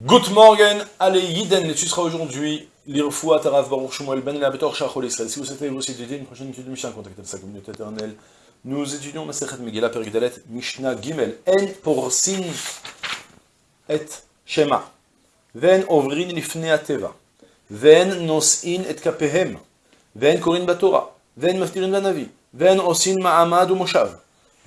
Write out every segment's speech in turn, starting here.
Good morning, allez Yiden, tu seras aujourd'hui l'Irfoua Taraf Baruch Shmuel Ben Labetor Shachol Israël. Si vous souhaitez aussi étudier une prochaine étude de Mishnah, contactez sa communauté éternelle. Nous étudions Masechet Megillah Perigdalet Mishnah Gimel. En porsin et Shema. Ven ovrin lifnei ateva. Ven nos'in et kapehem. Ven korin batora. Ven maftirin banavi. Ven osin ma'amad umoshav.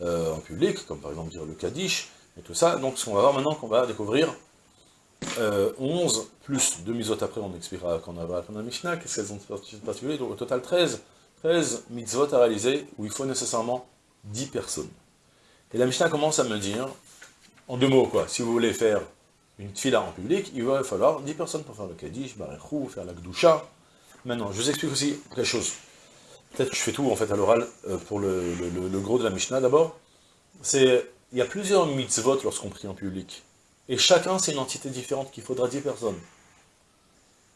euh, en public, comme par exemple dire le Kaddish, et tout ça. Donc ce qu'on va voir maintenant, qu'on va découvrir euh, 11, plus deux mitzvot après, on expliquera quand on va la Mishnah, qu'est-ce qu'elles ont de particulier, donc au total 13, 13 mitzvot à réaliser, où il faut nécessairement 10 personnes. Et la Mishnah commence à me dire, en deux mots quoi, si vous voulez faire une tfila en public, il va falloir 10 personnes pour faire le Kaddish, Barechou, faire la Gdusha. Maintenant, je vous explique aussi quelque chose. Peut-être que je fais tout en fait à l'oral euh, pour le, gros de la Mishnah d'abord. C'est il y a plusieurs mitzvot lorsqu'on prie en public. Et chacun, c'est une entité différente qu'il faudra 10 personnes.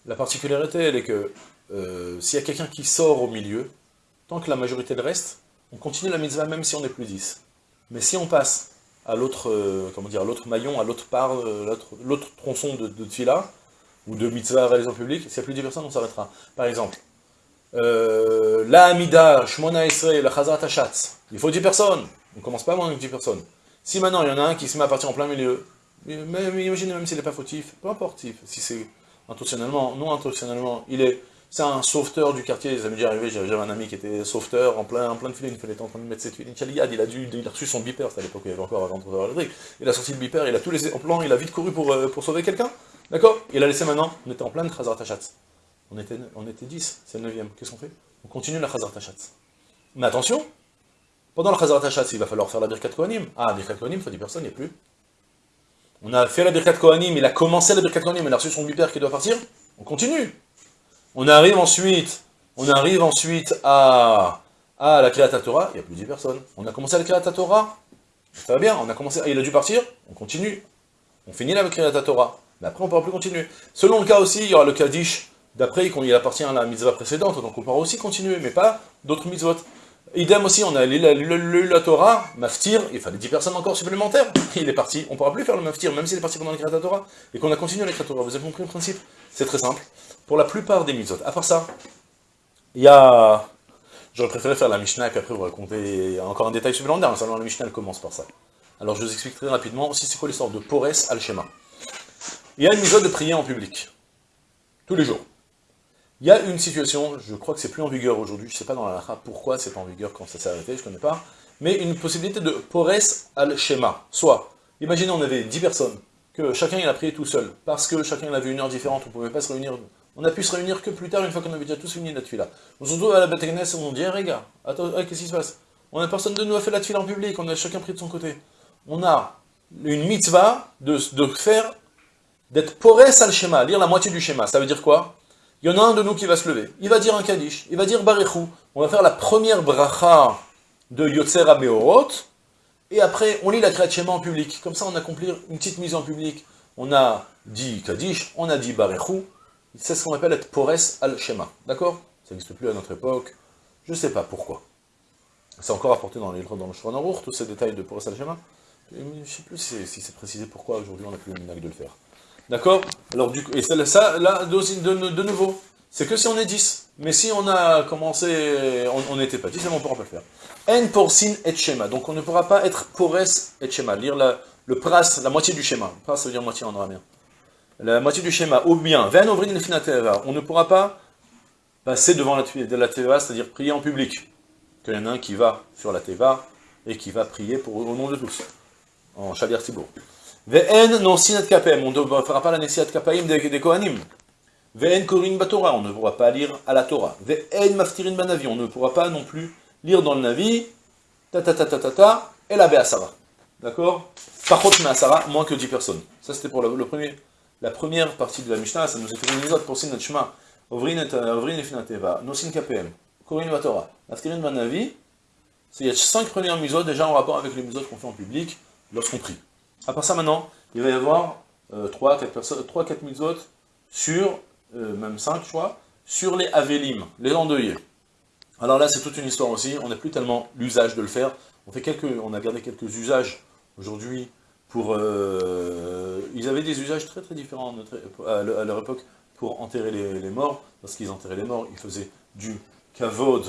La particularité, elle est que euh, s'il y a quelqu'un qui sort au milieu, tant que la majorité le reste, on continue la mitzvah même si on n'est plus 10. Mais si on passe à l'autre euh, comment dire, l'autre maillon, à l'autre part, l'autre tronçon de, de ou de mitzvah réalisée en public, s'il n'y a plus de 10 personnes, on s'arrêtera. Par exemple, euh, la Amida, Shmona Israël, la Chazat Hashatz. Il faut 10 personnes. On ne commence pas moins que 10 personnes. Si maintenant il y en a un qui se met à partir en plein milieu, mais, imaginez même s'il n'est pas fautif, peu importe si c'est intentionnellement, non intentionnellement, il est, c'est un sauveteur du quartier, ça m'est déjà arrivé, j'avais un ami qui était sauveteur en plein, en plein de filets, il était en train de mettre cette huile, il a, dû, il a reçu son beeper, c'était à l'époque où il y avait encore avant de l'électrique, il a sorti le beeper, il a tout laissé en il a vite couru pour, euh, pour sauver quelqu'un, d'accord? Il a laissé maintenant, on était en plein de Khazar Tachatz. On était, on était 10, c'est le 9 Qu'est-ce qu'on fait? On continue la Khazar Tachatz. Mais attention, pendant la Khazar Tachatz, il va falloir faire la Birkat Kohanim. Ah, Birkat Kohanim, il faut 10 personnes, il n'y a plus. On a fait la Birkat Kohanim, il a commencé la Birkat Kohanim, il a reçu son bipère qui doit partir. On continue. On arrive ensuite, on arrive ensuite à, à la Kriyat Torah, il n'y a plus 10 personnes. On a commencé la Kriyat Torah, ça va bien, on a commencé, il a dû partir, on continue. On finit la Kriyat Torah. Mais après, on ne pourra plus continuer. Selon le cas aussi, il y aura le Kaddish, D'après, il appartient à la mitzvah précédente, donc on pourra aussi continuer, mais pas d'autres mitzvot. Idem aussi, on a lu la, Torah, maftir, il fallait 10 personnes encore supplémentaires. Il est parti, on ne pourra plus faire le maftir, même s'il est parti pendant la Torah, et qu'on a continué l'écriture Torah. Vous avez compris le principe? C'est très simple. Pour la plupart des mitzvot, à part ça, il y a... J'aurais préféré faire la Mishnah, et puis après vous raconter encore un détail supplémentaire, seulement la Mishnah commence par ça. Alors je vous explique très rapidement aussi c'est quoi l'histoire de Pores al-Shema. Il y a une mitzvah de prier en public, tous les jours. Il y a une situation, je crois que c'est plus en vigueur aujourd'hui, je ne sais pas dans la pourquoi c'est pas en vigueur quand ça s'est arrêté, je ne connais pas, mais une possibilité de pores al-shema. Soit, imaginez on avait 10 personnes, que chacun il a prié tout seul, parce que chacun avait une heure différente, on ne pouvait pas se réunir, on a pu se réunir que plus tard, une fois qu'on avait déjà tous fini la tuila. On se retrouve à la Bethagnes, on dit, hey, eh, gars, attends, qu'est-ce qui se passe? On a personne de nous a fait la tuila en public, on a chacun pris de son côté. On a une mitzvah de, de faire, d'être pores al-shema, lire la moitié du schéma. Ça veut dire quoi? Il y en a un de nous qui va se lever. Il va dire un Kaddish, il va dire Barechou. On va faire la première bracha de Yotzer Meorot, et après, on lit la Kriyat en public. Comme ça, on accomplit une petite mise en public. On a dit Kaddish, on a dit Barechou. C'est ce qu'on appelle être Pores al-Shema. D'accord? Ça n'existe plus à notre époque. Je ne sais pas pourquoi. C'est encore apporté dans, les, dans le tous ces détails de Pores al-Shema. Je ne sais plus si c'est précisé pourquoi aujourd'hui on n'a plus le minag de le faire. D'accord Alors, et ça, là, de, de, nouveau, c'est que si on est 10. Mais si on a commencé, on n'était pas 10, on ne pourra pas le faire. N pour sin et schéma. Donc on ne pourra pas être pores et schéma. Lire la, le pras, la moitié du schéma. Pras, ça veut dire moitié en araméen. La moitié du schéma. Ou bien, On ne pourra pas passer devant la, de la teva, c'est-à-dire prier en public. Qu'il y en a un qui va sur la teva et qui va prier pour, au nom de tous. En Shaliar Tibour. Ve'en non sinat kapem, on ne fera pas la nesiat kapaim des, des Kohanim. Ve'en korin batora, on ne pourra pas lire à la Torah. Ve'en maftirin banavi, on ne pourra pas non plus lire dans le Navi, ta ta ta ta ta ta, et la Be'asara. D'accord? Par contre, Asara, moins que 10 personnes. Ça c'était pour le, premier, la première partie de la Mishnah, ça nous a fait une autres pour notre chemin. Ovrin et Finateva, Nosin KPM, Korin Vatora, Naftirin Manavi, c'est il y a cinq premières misotes déjà en rapport avec les misotes qu'on fait en public lorsqu'on prie. À part ça maintenant, il va y avoir euh, 3, 4 personnes, 3, 4 misotes sur, euh, même 5 je crois, sur les Avelim, les endeuillés. Alors là, c'est toute une histoire aussi, on n'a plus tellement l'usage de le faire. On, fait quelques, on a gardé quelques usages aujourd'hui pour... Euh, ils avaient des usages très très différents à leur époque pour enterrer les, morts. Lorsqu'ils enterraient les morts, ils faisaient du kavod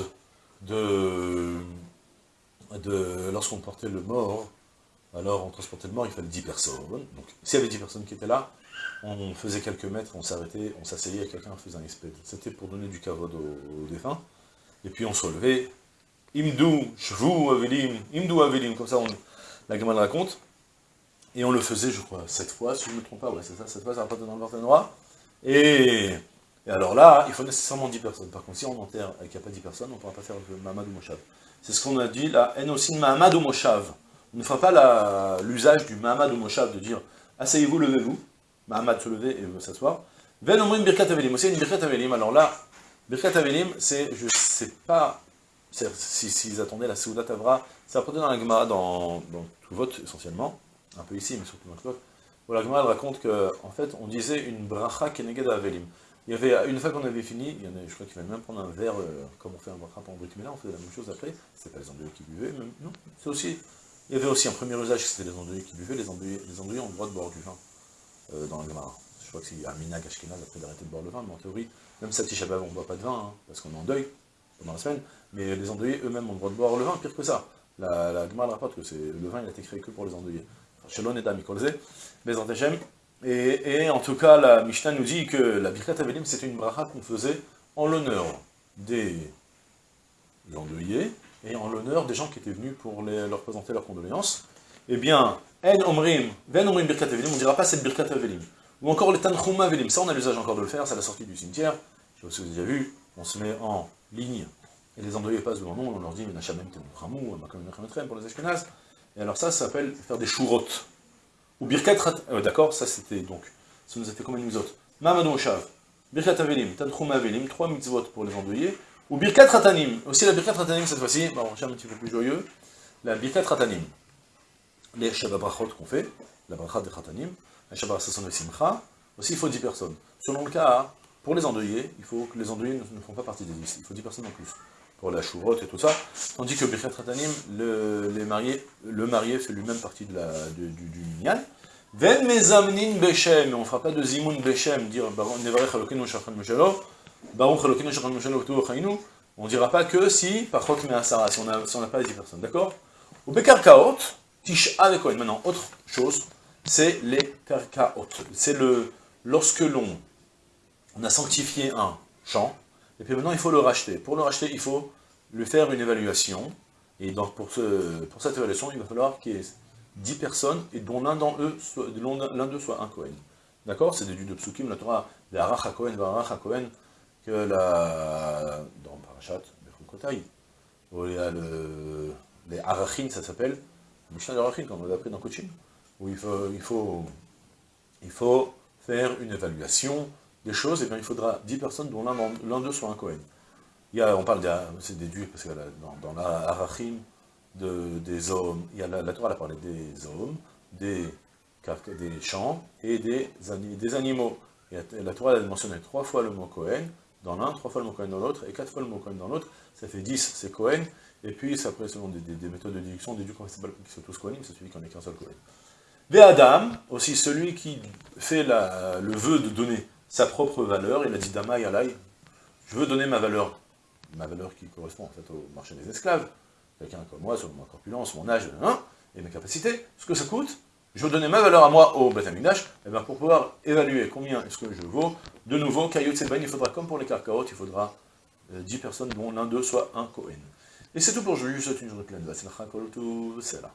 de... de Lorsqu'on portait le mort, alors on transportait le mort, il fallait 10 personnes. Donc s'il y avait 10 personnes qui étaient là, on faisait quelques mètres, on s'arrêtait, on s'asseyait, quelqu'un faisait un espèce. C'était pour donner du kavod aux défunts et puis on se relevait, Imdou, Shvou, Avelim, Imdou, Avelim, comme ça on, la gamme raconte, et on le faisait, je crois, sept fois, si je ne me trompe pas, ouais, c'est ça, sept fois, ça va pas dans le noir, et, et alors là, il faut nécessairement 10 personnes, par contre, si on enterre et qu'il n'y a pas 10 personnes, on ne pourra pas faire le Mahamad ou Moshav. C'est ce qu'on a dit, la haine aussi Mahamad ou Moshav. Ne fera pas l'usage du Mahamad ou Moshav, de dire, asseyez-vous, levez-vous, Mahamad se lever et s'asseoir. Ven Omrim Birkat Avelim, aussi une Birkat Avelim, alors là, Birkat Avelim, c'est, je sais pas, s'ils si, attendaient la Souda Tavra, c'est apporté dans la Gemara, dans, tout vote essentiellement, un peu ici, mais surtout dans le vote, où la Gemara raconte qu'en en fait, on disait une bracha keneged Avelim. Il y avait, une fois qu'on avait fini, il y en a, je crois qu'il fallait même prendre un verre, euh, comme on fait un bracha pour un là, on faisait la même chose après, c'était pas les andouillés qui buvaient, même, non, c'est aussi, il y avait aussi un premier usage, c'était les andouillés qui buvaient, les andouillés, les ont le droit de boire du vin, euh, dans la Gemara. Je crois que c'est un minag ashkenaz après d'arrêter de boire le vin, mais en théorie, même Sati Shabbat, on ne boit pas de vin, hein, parce qu'on est en deuil pendant la semaine, mais les endeuillés eux-mêmes ont le droit de boire le vin, pire que ça. La, la Gemara rapporte que le vin il a été créé que pour les endeuillés. Shalom et Damikolze, et, et en tout cas, la Mishnah nous dit que la Birkat Avelim, c'était une bracha qu'on faisait en l'honneur des endeuillés, et en l'honneur des gens qui étaient venus pour leur présenter leurs condoléances. Eh bien, En Omrim, Ven Omrim Birkat Avelim, on ne dira pas cette Birkat Avelim. Ou encore les Tanchuma Velim, ça on a l'usage encore de le faire, c'est à la sortie du cimetière. Je sais pas si vous avez déjà vu, on se met en ligne, et les endeuillés passent devant nous, on leur dit Menachamem Tenukhamou, Makamem pour les Ashkenaz. Et alors ça, ça s'appelle faire des chourotes. Ou Birkat euh, D'accord, ça c'était donc, ça nous a fait combien de mitzvot Mamadou Oshav, Birkat Avelim, Tanchuma Avelim, trois mitzvot pour les endeuillés. Ou Birkat Ratanim, aussi la Birkat Ratanim cette fois-ci, bon, on cherche un petit peu plus joyeux, la Birkat Ratanim. Les Shabbat qu'on fait, la Brachat de Ratanim, Shabbat Sasson Simcha, aussi il faut 10 personnes. Selon le cas, pour les endeuillés, il faut que les endeuillés ne, font pas partie des 10, il faut 10 personnes en plus. Pour la chourotte et tout ça, tandis que Birkat Ratanim, le, les le marié fait lui-même partie de la, du, du minyan. Ven mezamnin bechem, on ne fera pas de zimoun bechem, dire nevarech halokenu shachan meshelo, on ne dira pas que si, par contre, mais si on n'a pas les 10 personnes, d'accord? Ou bekarkaot, tish avec Maintenant, autre chose, c'est les karkaot. C'est le, lorsque l'on on a sanctifié un champ, et puis maintenant il faut le racheter. Pour le racheter, il faut lui faire une évaluation, et donc pour, ce, pour cette évaluation, il va falloir qu'il y ait 10 personnes, et dont l'un d'eux soit, un Kohen. D'accord? C'est déduit de Psukim, la Torah, Arach Kohen, que la, dans Parashat, Bechukotai, où il y a le, les Arachim, ça s'appelle, Mishnah d'Arachim, comme on l'a appris dans Kochin, où il faut, il faut, il faut faire une évaluation des choses, et bien il faudra 10 personnes dont l'un d'eux soit un Kohen. Il y a, on parle, c'est déduit, parce que dans, la Arachim, de, des hommes, il y a la, Torah a parlé des hommes, des, des champs et des, des animaux. La Torah a mentionné trois fois le mot Kohen dans l'un, trois fois le mot Kohen dans l'autre, et quatre fois le mot Kohen dans l'autre, ça fait 10, c'est Kohen, et puis après, selon des, des, méthodes de déduction, on déduit qu'on sont tous Kohenim, c'est celui qui en est qu'un seul Kohen. Et Adam, aussi celui qui fait le vœu de donner sa propre valeur, il a dit Dama Yalai, je veux donner ma valeur, ma valeur qui correspond en fait au marché des esclaves, quelqu'un comme moi, sur ma corpulence, mon âge, hein, et mes capacités, ce que ça coûte, je donner ma valeur à moi au Beth et eh bien pour pouvoir évaluer combien est-ce que je vaux, de nouveau, Kayot il faudra, comme pour les carcarotes, il faudra 10 euh, personnes dont l'un d'eux soit un Kohen. Et c'est tout pour aujourd'hui, je vous souhaite une journée pleine c'est là.